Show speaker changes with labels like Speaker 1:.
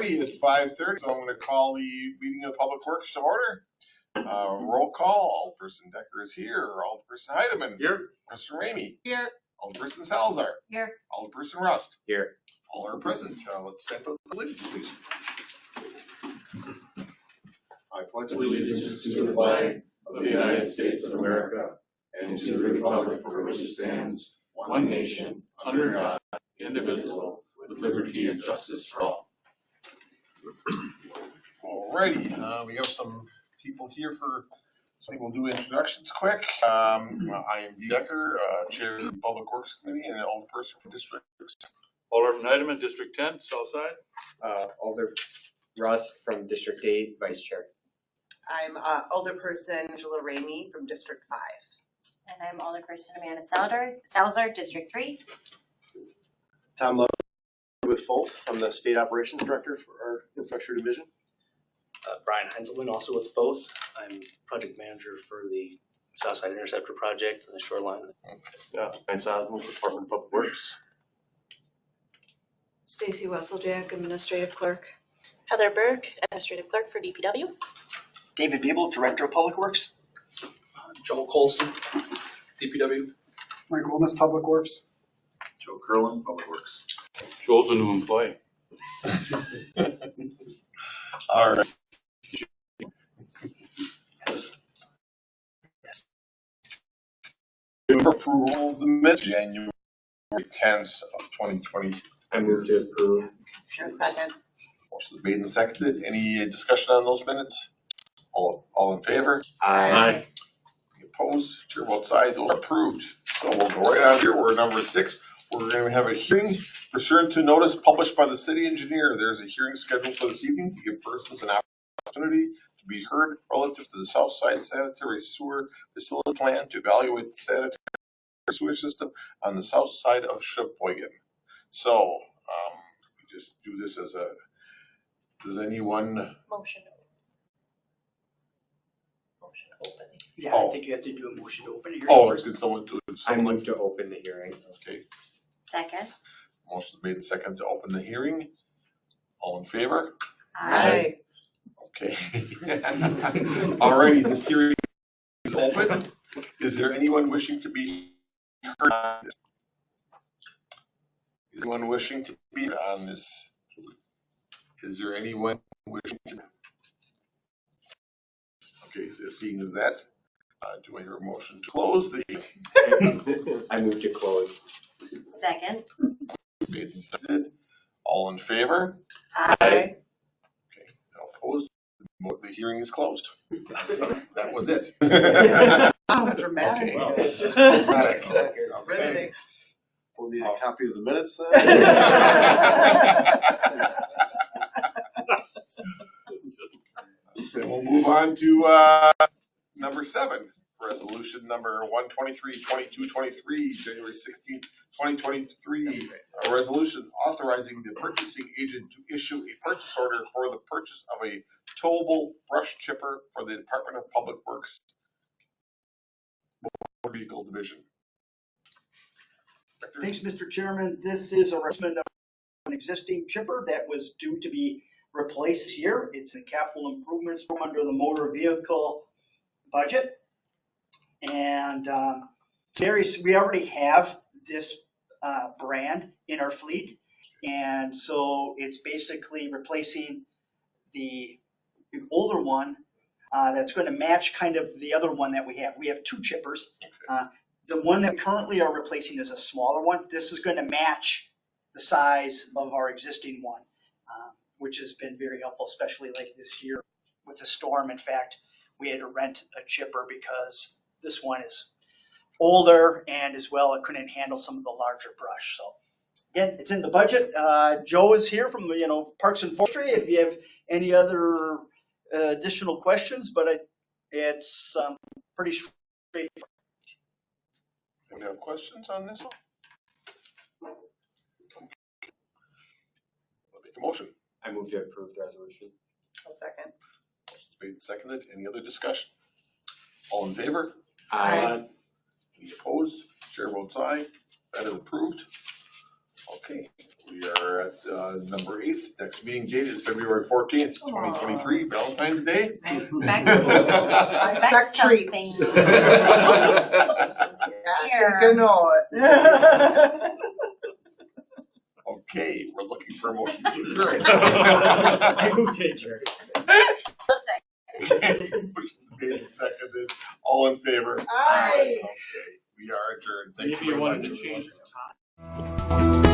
Speaker 1: righty, it's five thirty, so I'm gonna call the meeting of Public Works to order. Uh, roll call, Alderperson Decker is here, Alderperson Heidemann.
Speaker 2: Here.
Speaker 1: Mr. Ramey,
Speaker 3: Here.
Speaker 1: Alderperson Salzar.
Speaker 3: Here.
Speaker 1: Alderperson Rust.
Speaker 2: Here.
Speaker 1: All are present, uh, let's stand for the pledge, please. I pledge
Speaker 4: allegiance to the flag of the United States of America and to the republic for which it stands, one nation, under God, indivisible, with liberty and justice for all.
Speaker 1: Alrighty, uh, we have some people here for, so we'll do introductions quick. Um, I am Dee Decker, uh, Chair of the Public Works Committee and an Alderperson for District
Speaker 2: Alderman Heidemann, District ten, Southside.
Speaker 5: uh, Alder Rust from District Eight, Vice Chair.
Speaker 3: I'm uh, Alderperson Angela Ramey from District Five.
Speaker 6: And I'm Alderperson Amanda Salzar, Salzar, District Three.
Speaker 7: Tom Love with Foth. I'm the State Operations Director for our Infrastructure Division.
Speaker 8: Uh, Brian Heinzelman, also with Foth. I'm project manager for the Southside Interceptor Project and the shoreline.
Speaker 4: Yeah, Ryan Sazama, Department of Public Works.
Speaker 9: Stacy Wesseljack, Administrative Clerk.
Speaker 6: Heather Burke, Administrative Clerk for DPW.
Speaker 10: David Biebel, Director of Public Works.
Speaker 8: Joel Colston, DPW.
Speaker 10: Mike Wilmus, Public Works.
Speaker 4: Joe Curlin, Public Works.
Speaker 2: Joel's a new employee.
Speaker 1: Alright. Approval of the minutes, January tenth of twenty twenty.
Speaker 5: I move to approve.
Speaker 3: A second.
Speaker 1: Motion is made and seconded. Any discussion on those minutes? All, all in favor?
Speaker 5: I,
Speaker 1: Any Opposed? Chair votes aye. Those are approved. So we'll go right on here. We're number six. We're going to have a hearing pursuant to notice published by the city engineer. There's a hearing scheduled for this evening to give persons an opportunity to be heard relative to the South Side Sanitary Sewer Facility Plan to evaluate the sanitary sewer system on the south side of Sheboygan. So, um, we just do this as a, does anyone,
Speaker 6: Motion. Motion open.
Speaker 10: Yeah,
Speaker 1: Oh.
Speaker 10: I think you have to do a motion to open it.
Speaker 1: oh, did someone do?
Speaker 5: I
Speaker 1: someone like-
Speaker 5: move to open the hearing.
Speaker 1: Okay,
Speaker 6: Second.
Speaker 1: motion made second to open the hearing. All in favor?
Speaker 3: Aye.
Speaker 1: Okay. Alrighty, this hearing is open. Is there anyone wishing to be heard on this? Is anyone wishing to be heard on this? Is there anyone wishing to? Okay, so seeing as that, uh, do I hear a motion to close the
Speaker 5: I move to close.
Speaker 6: Second.
Speaker 1: made and seconded? All in favor?
Speaker 3: Aye.
Speaker 1: Okay, no opposed? Mo- The hearing is closed. That was it.
Speaker 3: Dramatic.
Speaker 1: Okay. Dramatic.
Speaker 3: Riveting.
Speaker 4: We'll need a copy of the minutes
Speaker 1: Then we'll move on to, uh, number seven, resolution number one twenty-three, twenty-two, twenty-three, January sixteenth, twenty twenty-three. A resolution authorizing the purchasing agent to issue a purchase order for the purchase of a towable brush chipper for the Department of Public Works Motor Vehicle Division.
Speaker 10: Thanks, Mr. Chairman. This is a replacement of an existing chipper that was due to be replaced here. It's a capital improvements from under the motor vehicle budget. And um, we already have this uh, brand in our fleet. And so it's basically replacing the the older one uh, that's going to match kind of the other one that we have. We have two chippers. Uh, The one that currently are replacing is a smaller one. This is going to match the size of our existing one, uh, which has been very helpful, especially like this year with the storm. In fact, we had to rent a chipper because this one is older and as well, it couldn't handle some of the larger brush. So again, it's in the budget. Uh, Joe is here from, you know, Parks and Forestry. If you have any other uh, additional questions, but I, it's um, pretty straightforward.
Speaker 1: Any have questions on this? I'll Make a motion.
Speaker 5: I move to approve the resolution.
Speaker 3: A second.
Speaker 1: Motion's made and seconded. Any other discussion? All in favor?
Speaker 3: Aye.
Speaker 1: Any opposed? Chair votes aye. That is approved. Okay, We are at uh, number eight. Next meeting date is February fourteenth, twenty twenty-three, Valentine's Day.
Speaker 6: I expect,
Speaker 3: I
Speaker 6: expect
Speaker 3: expect treats.
Speaker 6: something.
Speaker 3: Yeah,
Speaker 6: Here.
Speaker 3: take a note.
Speaker 1: Okay, we're looking for a motion to adjourn.
Speaker 5: I moved to adjourn.
Speaker 6: Listen.
Speaker 1: Motion's made and seconded. All in favor?
Speaker 3: Aye.
Speaker 1: Okay, we are adjourned. Thank you
Speaker 2: Maybe you
Speaker 1: very
Speaker 2: wanted
Speaker 1: much.
Speaker 2: to change the time.